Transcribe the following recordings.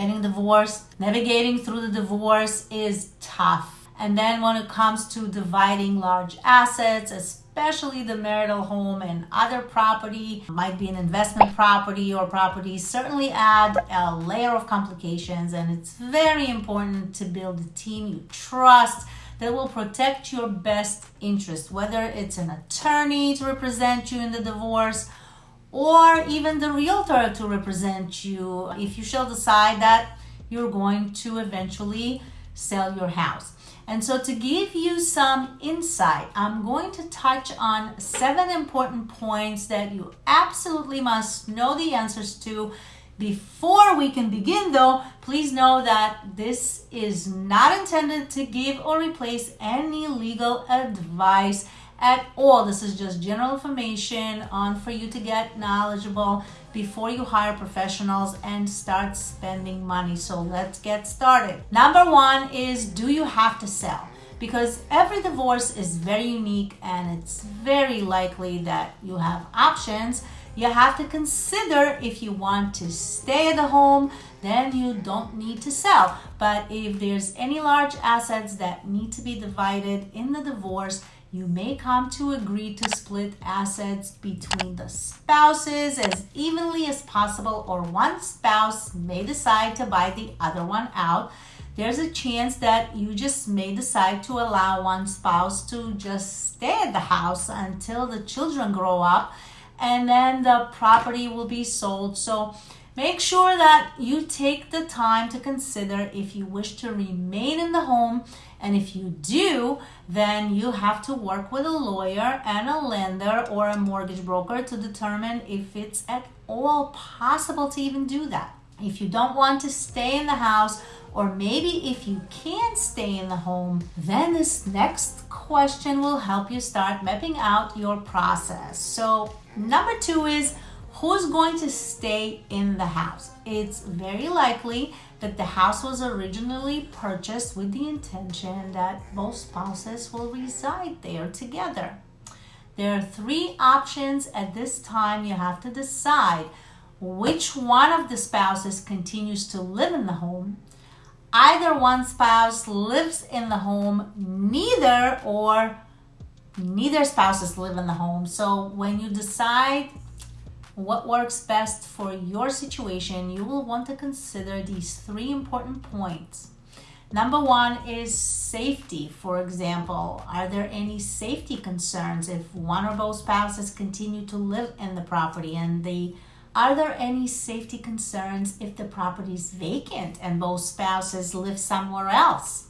getting divorced, navigating through the divorce is tough. And then when it comes to dividing large assets, especially the marital home and other property, might be an investment property or property, certainly add a layer of complications. And it's very important to build a team you trust that will protect your best interest, whether it's an attorney to represent you in the divorce or even the realtor to represent you if you shall decide that you're going to eventually sell your house. And so, to give you some insight, I'm going to touch on seven important points that you absolutely must know the answers to. Before we can begin, though, please know that this is not intended to give or replace any legal advice at all. This is just general information on for you to get knowledgeable before you hire professionals and start spending money. So let's get started. Number one is do you have to sell? Because every divorce is very unique and it's very likely that you have options. You have to consider if you want to stay at the home, then you don't need to sell. But if there's any large assets that need to be divided in the divorce, you may come to agree to split assets between the spouses as evenly as possible, or one spouse may decide to buy the other one out. There's a chance that you just may decide to allow one spouse to just stay at the house until the children grow up, and then the property will be sold. So Make sure that you take the time to consider if you wish to remain in the home. And if you do, then you have to work with a lawyer and a lender or a mortgage broker to determine if it's at all possible to even do that. If you don't want to stay in the house, or maybe if you can't stay in the home, then this next question will help you start mapping out your process. So, number two is who's going to stay in the house? It's very likely that the house was originally purchased with the intention that both spouses will reside there together. There are three options at this time. You have to decide which one of the spouses continues to live in the home. Either one spouse lives in the home, neither or neither spouses live in the home. So when you decide what works best for your situation, you will want to consider these three important points. Number one is safety. For example, are there any safety concerns if one or both spouses continue to live in the property and they are there any safety concerns if the property is vacant and both spouses live somewhere else?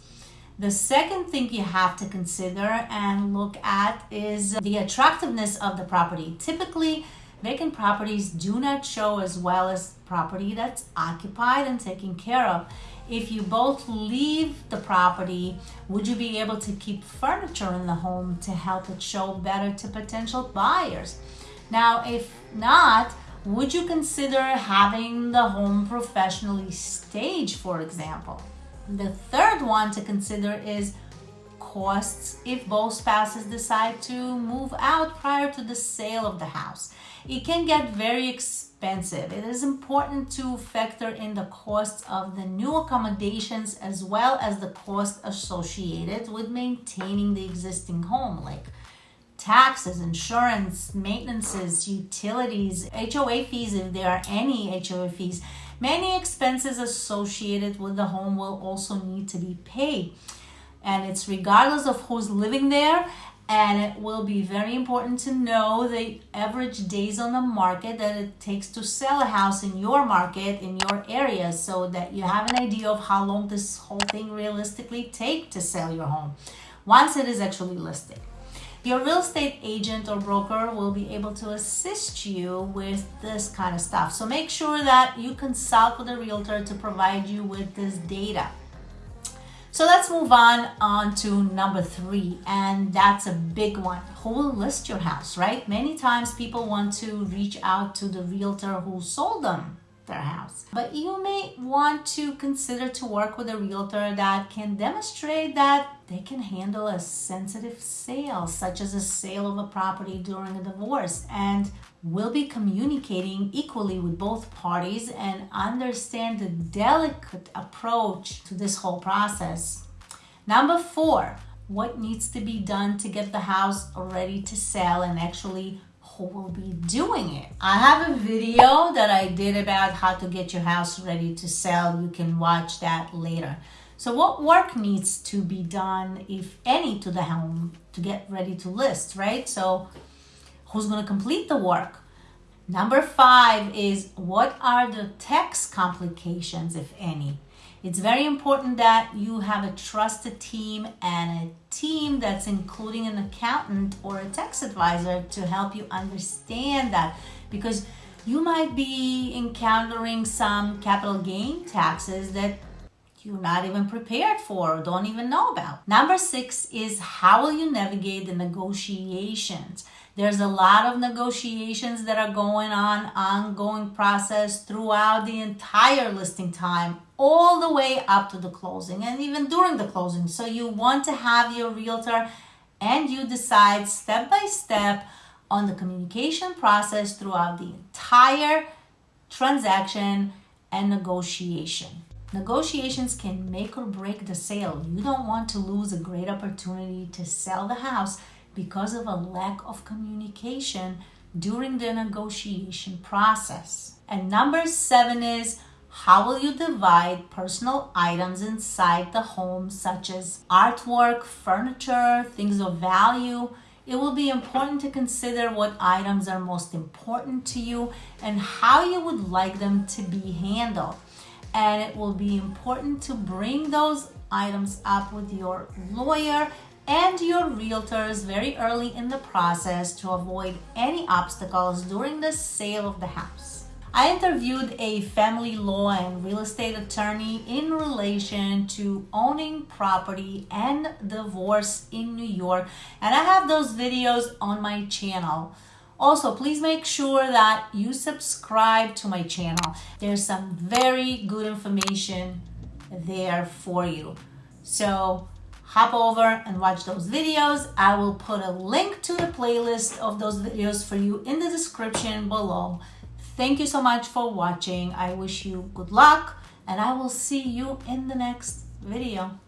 The second thing you have to consider and look at is the attractiveness of the property. Typically, Vacant properties do not show as well as property that's occupied and taken care of. If you both leave the property, would you be able to keep furniture in the home to help it show better to potential buyers? Now, if not, would you consider having the home professionally staged, for example? The third one to consider is costs if both spouses decide to move out prior to the sale of the house. It can get very expensive. It is important to factor in the costs of the new accommodations as well as the cost associated with maintaining the existing home, like taxes, insurance, maintenances, utilities, HOA fees, if there are any HOA fees. Many expenses associated with the home will also need to be paid and it's regardless of who's living there and it will be very important to know the average days on the market that it takes to sell a house in your market in your area so that you have an idea of how long this whole thing realistically take to sell your home once it is actually listed. Your real estate agent or broker will be able to assist you with this kind of stuff. So make sure that you consult with a realtor to provide you with this data so let's move on on to number three, and that's a big one. Who will list your house, right? Many times people want to reach out to the realtor who sold them their house. But you may want to consider to work with a realtor that can demonstrate that they can handle a sensitive sale, such as a sale of a property during a divorce, and will be communicating equally with both parties and understand the delicate approach to this whole process. Number four, what needs to be done to get the house ready to sell and actually who will be doing it. I have a video that I did about how to get your house ready to sell. You can watch that later. So what work needs to be done, if any, to the home to get ready to list, right? So who's going to complete the work? Number five is what are the tax complications, if any? It's very important that you have a trusted team and a team that's including an accountant or a tax advisor to help you understand that because you might be encountering some capital gain taxes that you're not even prepared for or don't even know about. Number six is how will you navigate the negotiations? There's a lot of negotiations that are going on, ongoing process throughout the entire listing time, all the way up to the closing and even during the closing. So you want to have your realtor and you decide step by step on the communication process throughout the entire transaction and negotiation. Negotiations can make or break the sale. You don't want to lose a great opportunity to sell the house because of a lack of communication during the negotiation process. And number seven is how will you divide personal items inside the home, such as artwork, furniture, things of value? It will be important to consider what items are most important to you and how you would like them to be handled. And it will be important to bring those items up with your lawyer and your realtors very early in the process to avoid any obstacles during the sale of the house. I interviewed a family law and real estate attorney in relation to owning property and divorce in New York, and I have those videos on my channel. Also, please make sure that you subscribe to my channel. There's some very good information there for you. So hop over and watch those videos. I will put a link to the playlist of those videos for you in the description below. Thank you so much for watching. I wish you good luck and I will see you in the next video.